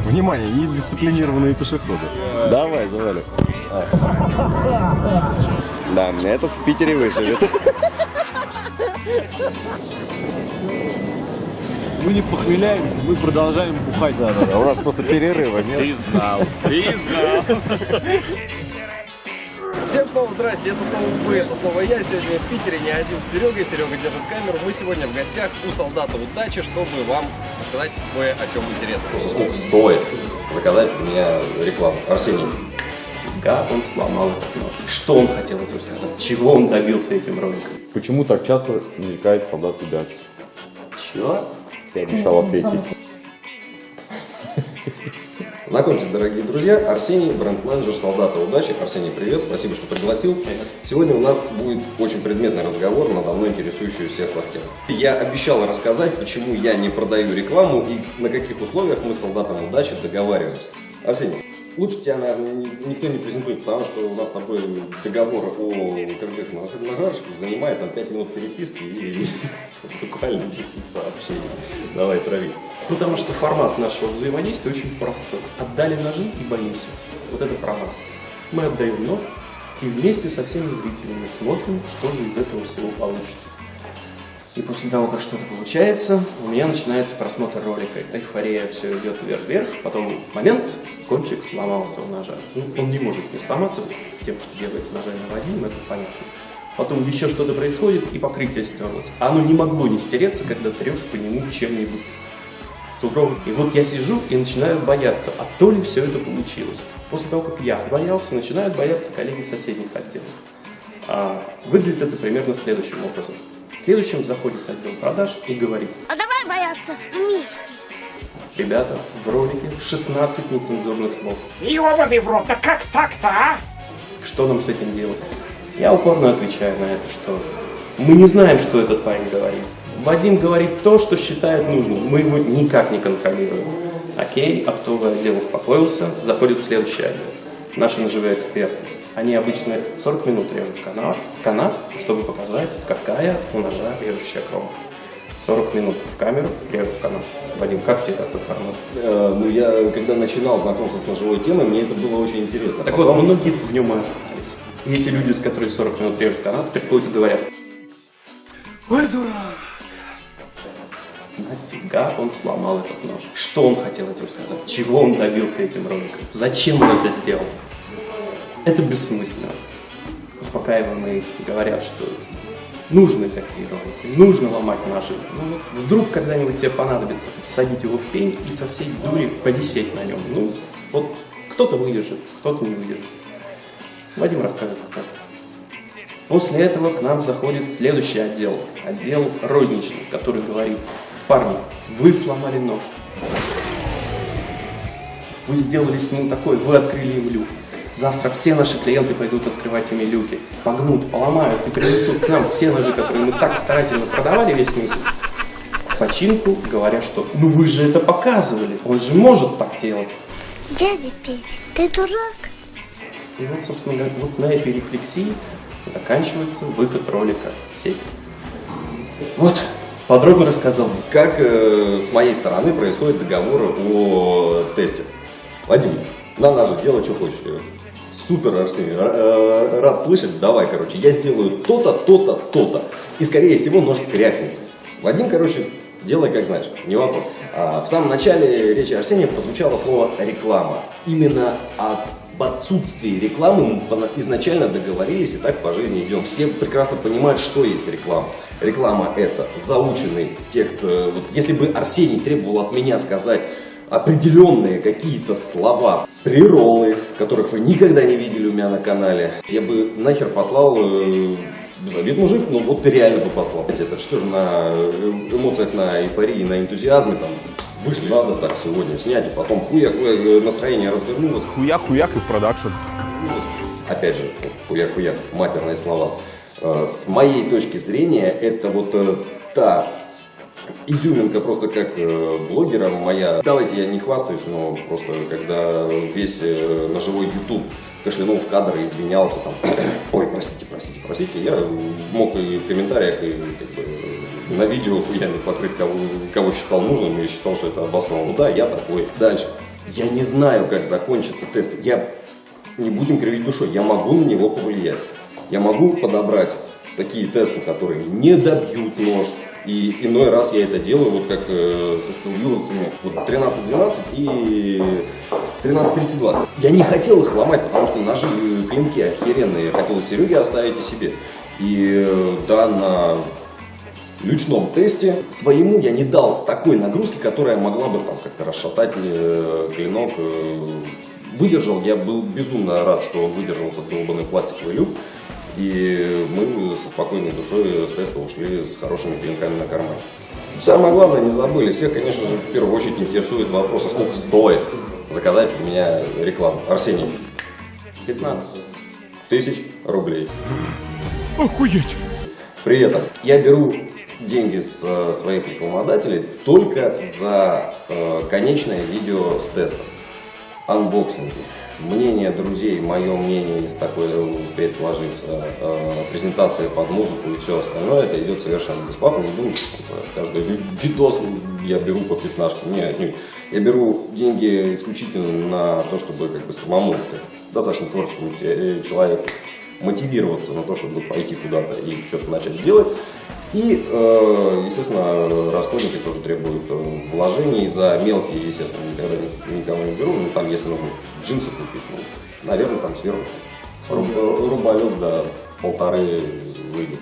Внимание, недисциплинированные пешеходы. Давай, завали. А. Да, этот в Питере выживет. Мы не похмеляемся, мы продолжаем бухать. Да, да, да. У нас просто перерыва нет. Ты знал, ты знал. Всем снова здрасте, это снова вы, это снова я. Сегодня в Питере не один с Серегой. Серега держит камеру. Мы сегодня в гостях у солдата удачи, чтобы вам рассказать кое о чем интересном. Сколько стоит заказать у меня рекламу? Арсений. Как он сломал этот нож? Что он хотел этим сказать? Чего он добился этим роликом? Почему так часто мелькает солдат удачи? Чего? Я обещал ответить. Знакомьтесь, дорогие друзья, Арсений, бренд-менеджер солдата удачи. Арсений, привет, спасибо, что пригласил. Привет. Сегодня у нас будет очень предметный разговор на давно интересующую всех вас тему. Я обещал рассказать, почему я не продаю рекламу и на каких условиях мы с солдатом удачи договариваемся. Арсений, лучше тебя, наверное, ни- никто не презентует, потому что у нас с тобой договор о кредитных нагрузках занимает там 5 минут переписки и буквально 10 сообщений. Давай, трави. Потому что формат нашего взаимодействия очень простой. Отдали ножи и боимся. Вот это про нас. Мы отдаем нож и вместе со всеми зрителями смотрим, что же из этого всего получится. И после того, как что-то получается, у меня начинается просмотр ролика. Эйфория все идет вверх-вверх. Потом момент, кончик сломался у ножа. Ну, он не может не сломаться тем, что делает с ножами Вадим, это понятно. Потом еще что-то происходит, и покрытие стерлось. Оно не могло не стереться, когда трешь по нему чем-нибудь суровым. И вот я сижу и начинаю бояться, а то ли все это получилось. После того, как я боялся, начинают бояться коллеги соседних отделов. А, выглядит это примерно следующим образом. Следующим заходит отдел продаж и говорит, А давай бояться вместе. ребята, в ролике 16 нецензурных слов. Ёбаный в рот, да как так-то, а? Что нам с этим делать? Я упорно отвечаю на это, что мы не знаем, что этот парень говорит. Вадим говорит то, что считает нужным. Мы его никак не контролируем. Окей, оптовый отдел успокоился, заходит в следующий отдел. Наши ножевые эксперты. Они обычно 40 минут режут канат, канат, чтобы показать, какая у ножа режущая кромка. 40 минут в камеру режут канат. Вадим, как тебе такой формат? Э, Ну, я когда начинал знакомство с ножевой темой, мне это было очень интересно. Так вот, Потом- многие в нем и остались. И эти люди, которые 40 минут режут канат, приходят и говорят, Ой, дурак. Нафига он сломал этот нож? Что он хотел этим сказать? Чего он добился этим роликом? Зачем он это сделал? Это бессмысленно. Успокаиваемые говорят, что нужны такие ролики, нужно ломать наши. Ну, вот вдруг когда-нибудь тебе понадобится всадить его в пень и со всей дури повисеть на нем. Ну, вот кто-то выдержит, кто-то не выдержит. Вадим расскажет, как. После этого к нам заходит следующий отдел, отдел розничный, который говорит, парни, вы сломали нож, вы сделали с ним такой, вы открыли им люк. Завтра все наши клиенты пойдут открывать ими люки, погнут, поломают и принесут к нам все ножи, которые мы так старательно продавали весь месяц. Починку, говоря, что ну вы же это показывали, он же может так делать. Дядя Петя, ты дурак? И вот, собственно говоря, вот на этой рефлексии заканчивается выход ролика в сеть. Вот, подробно рассказал. Как э, с моей стороны происходит договор о тесте? Вадим, на наше дело, что хочешь. Супер, Арсений, э, рад слышать, давай, короче, я сделаю то-то, то-то, то-то. И, скорее всего, нож крякнется. Вадим, короче, делай как знаешь, не вопрос. А в самом начале речи Арсения прозвучало слово «реклама». Именно об отсутствии рекламы мы изначально договорились и так по жизни идем. Все прекрасно понимают, что есть реклама. Реклама – это заученный текст. Э, Вот если бы Арсений требовал от меня сказать определенные какие-то слова, приролы, которых вы никогда не видели у меня на канале, я бы нахер послал э, без обид, мужик, ну вот реально бы послал. Это что же на э, эмоциях, на эйфории, на энтузиазме там вышли, надо так сегодня снять, и потом хуяк, э, настроение развернулось, Хуяк-хуяк и в продакшн. опять же, хуяк-хуяк, матерные слова. Э, С моей точки зрения, это вот э, та изюминка просто как блогера моя. Давайте я не хвастаюсь, но просто когда весь ножевой YouTube кашлянул в кадр и извинялся там, ой, простите, простите, простите, я мог и в комментариях и как бы, на видео хуями покрыть, кого, кого считал нужным и считал, что это обосновано. Ну да, я такой. Дальше. Я не знаю, как закончится тест. Я не будем кривить душой, я могу на него повлиять. Я могу подобрать такие тесты, которые не добьют нож. И иной раз я это делаю, вот как э, со стилвиловцами, вот 13-12 и 13-32. Я не хотел их ломать, потому что ножи э, клинки охеренные. Я хотел Сереге оставить и себе. И э, да, на личном тесте своему я не дал такой нагрузки, которая могла бы там как-то расшатать э, клинок. э, выдержал, я был безумно рад, что он выдержал этот долбанный пластиковый люк. И мы со спокойной душой с теста ушли с хорошими клинками на кармане. Самое главное, не забыли, всех, конечно же, в первую очередь интересует вопрос, а сколько стоит заказать у меня рекламу. Арсений, 15. тысяч рублей. Охуеть! При этом я беру деньги с э, своих рекламодателей только за э, конечное видео с тестом. Анбоксинги. Мнение друзей, мое мнение, если такое успеет сложиться, э, презентация под музыку и все остальное, это идет совершенно бесплатно. Не думайте, что каждый ви- видос я беру по пятнашке. Нет, нет. Я беру деньги исключительно на то, чтобы как бы самому, как достаточно творческому человеку, мотивироваться на то, чтобы пойти куда-то и что-то начать делать. И, э, естественно, расходники тоже требуют э, вложений за мелкие, естественно, никогда ни- никого не беру. Ну, там, если нужно джинсы купить, ну, наверное, там сверху руб- рубалек, да, полторы выйдет.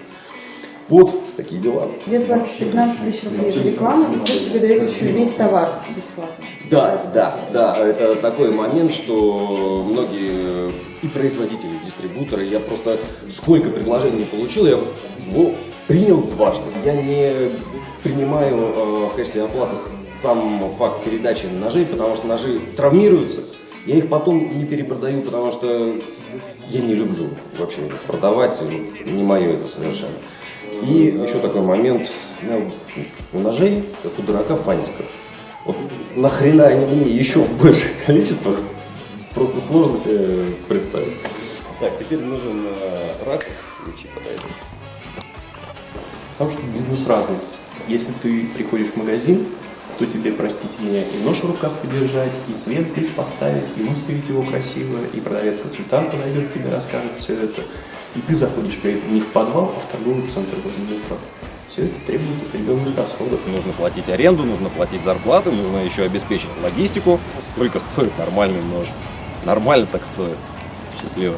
Вот такие дела. Тебе платят 15 тысяч рублей за рекламу, и плюс тебе дают еще весь товар бесплатно. Да, да, да, это такой момент, что многие и производители, и дистрибуторы, я просто сколько предложений не получил, я его принял дважды. Я не принимаю э, в качестве оплаты сам факт передачи ножей, потому что ножи травмируются. Я их потом не перепродаю, потому что я не люблю вообще продавать, не мое это совершенно. И еще такой момент, у ножей, как у дурака, фантиков. Вот нахрена они мне еще в больших количествах, просто сложно себе представить. Так, теперь нужен э, ракс, ключи подойдут. Потому что бизнес разный. Если ты приходишь в магазин, то тебе, простите меня, и нож в руках подержать, и свет здесь поставить, и выставить его красиво, и продавец-консультант подойдет тебе, расскажет все это. И ты заходишь при этом не в подвал, а в торговый центр возле метро. Все это требует определенных расходов. Нужно платить аренду, нужно платить зарплаты, нужно еще обеспечить логистику. Сколько стоит нормальный нож? Нормально так стоит. Счастливо.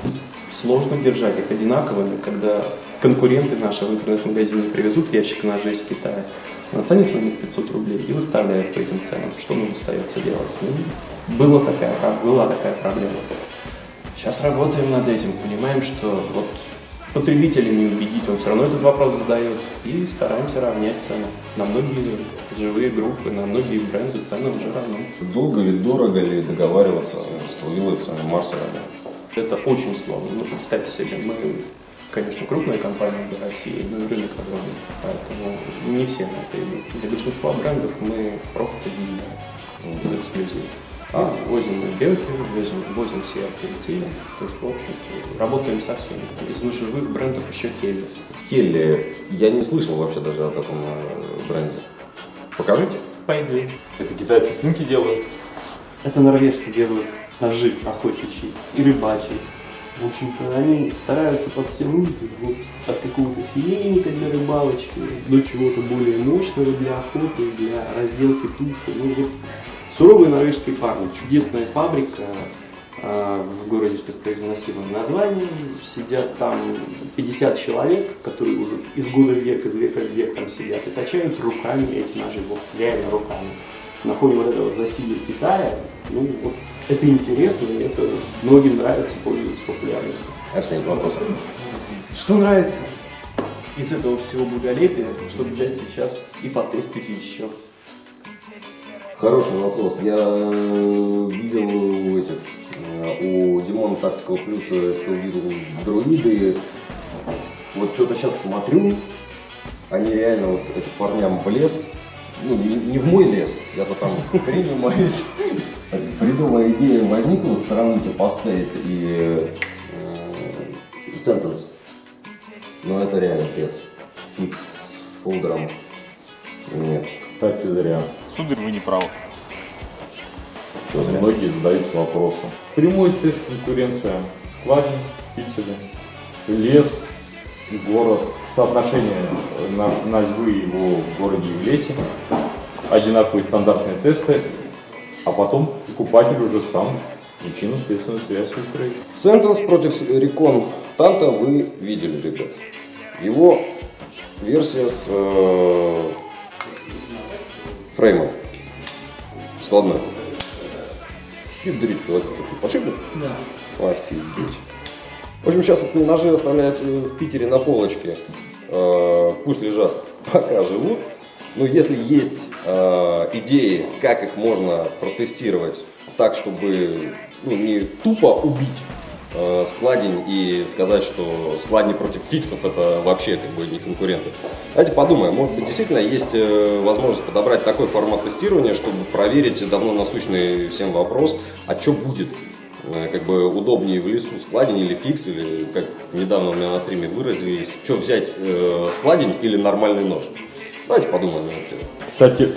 Сложно держать их одинаковыми, когда конкуренты наши в интернет-магазине привезут ящик ножей из Китая, наценят на них 500 рублей и выставляют по этим ценам. Что нам остается делать? Ну, была такая, была такая проблема. Сейчас работаем над этим, понимаем, что вот потребителя не убедить, он все равно этот вопрос задает, и стараемся равнять цены. На многие живые группы, на многие бренды цены уже равны. Долго ли, дорого ли договариваться с трудовыми мастерами? Это очень сложно. Ну, представьте себе, мы, конечно, крупная компания для России, но и рынок огромный. Поэтому не все на это идут. Для большинства брендов мы просто дилеры из эксклюзива. А, возим мы Белки, возим, возим CRT Retail. То есть, в общем-то, работаем со всеми. Из ножевых брендов еще Келли. Келли, я не слышал вообще даже о таком э, бренде. Покажите. Пойди. Это китайцы цинки делают. Это норвежцы делают ножи охотничьи и рыбачьи. В общем-то, они стараются под все нужды, вот, от какого-то филейника для рыбалочки до чего-то более мощного для охоты, для разделки туши. Ну, вот, суровые норвежские парни. Чудесная фабрика а, в городе с беспроизносимым названием. Сидят там 50 человек, которые уже из года в век, из века в век там сидят и точают руками эти ножи, вот реально руками на фоне вот этого засилия Китая, ну, вот это интересно, и это многим нравится, пользуется популярностью. Арсений, вопрос. Что нравится из этого всего благолепия, чтобы взять сейчас и потестить еще? Хороший вопрос. Я э, видел у этих, э, у Димона Tactical Plus стилвил друиды. Вот что-то сейчас смотрю, они реально вот это парням в лес, ну не, не в мой лес, я-то там хренью моюсь. Бредовая идея возникла, сравните постейт и э, сентенс. Но это реально бред. Фикс с фолдером. Нет. Кстати, зря. Сударь, вы не правы. Что зря? Многие задаются вопросом. Прямой тест конкуренция. Складин, пиксели, лес, город. Соотношение наш- назьбы его в городе и в лесе. Одинаковые стандартные тесты. А потом покупатель уже сам причинно-следственную связь выстроит. Сентенс против Рекон Танта вы видели, ребят. Его версия с э, фреймом. Ты что, ты подшипник? Да. Офигеть. В общем, сейчас эти ножи оставляются в Питере на полочке. Э, пусть лежат, пока живут. Но если есть э, идеи, как их можно протестировать так, чтобы ну, не тупо убить э, складень и сказать, что складни против фиксов это вообще как бы не конкуренты. Давайте подумаем, может быть действительно есть э, возможность подобрать такой формат тестирования, чтобы проверить давно насущный всем вопрос, а что будет, Э, как бы удобнее в лесу складень или фикс, или как недавно у меня на стриме выразились, что взять, э, складень или нормальный нож. Давайте подумаем. Кстати,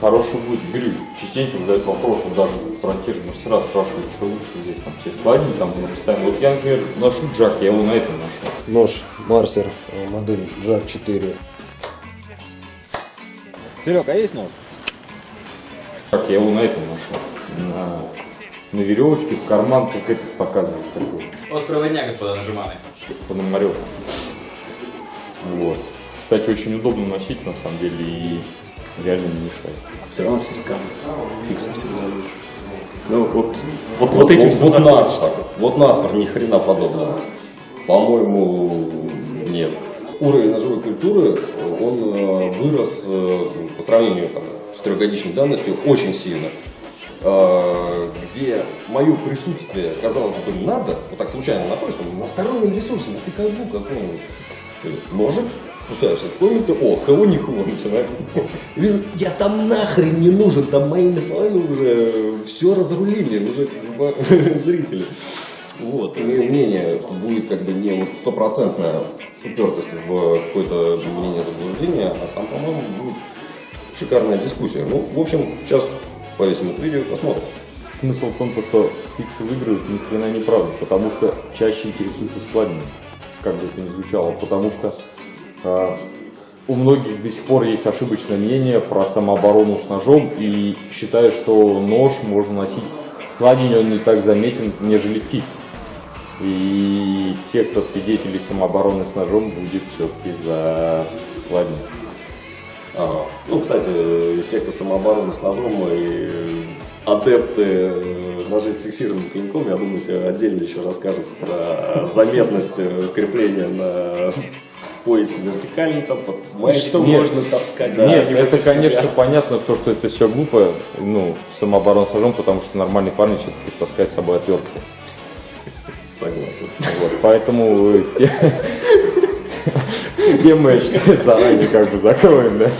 хороший будет, говорю, частенько задают вопрос, даже про те же мастера спрашивают, что лучше взять, там, все складни, там, мы поставим. Вот я, например, ношу джак, я его на этом ношу. Нож Марсер, э, модель JAK 4. Серега, а есть нож? Как я его на этом ношу. На, на веревочке, в карман, как этот показывает такой. Острого дня, господа нажиманы. Пономарев. Вот. Кстати, очень удобно носить, на самом деле, и реально не мешает. Все равно все скажут. Фиксы всегда лучше. Ну, вот, вот, вот, этим все вот, вот. Наспор, вот Наспор, ни хрена подобного. По-моему, нет. Уровень ножевой культуры, он э, вырос э, по сравнению там, с трехгодичной давностью очень сильно. Э, где мое присутствие, казалось бы, надо, вот так случайно находишь, там, на стороннем ресурсе, на пикабу каком-нибудь, Что, ножик, спускаешься в комнату, о, хо ниху, начинается спор. И я там нахрен не нужен, там моими словами уже все разрулили, уже зрители. Вот, имею мнение, что будет как бы не вот стопроцентная упертость в какое-то мнение заблуждения, а там, по-моему, будет шикарная дискуссия. Ну, в общем, сейчас повесим это видео, посмотрим. Смысл в том, то, что фиксы выиграют, ни хрена не правда, потому что чаще интересуются складами, как бы это ни звучало, потому что а, у многих до сих пор есть ошибочное мнение про самооборону с ножом и считают, что нож можно носить складень, он не так заметен, нежели фикс. И секта свидетелей самообороны с ножом будет все-таки за складень. Ага. Ну, кстати, э, секта самообороны с ножом и адепты э, ножей с фиксированным клинком, я думаю, тебе отдельно еще расскажут про заметность э, крепления на поясе вертикально, там, под. Что Нет. можно таскать? Нет, где-нибудь это, себя? конечно, понятно, то, что это все глупо, ну, самооборона с ножом, потому что нормальный парень все-таки таскает с собой отвертку. Согласен. Вот, поэтому те- тему, я считаю, заранее как бы закроем, да?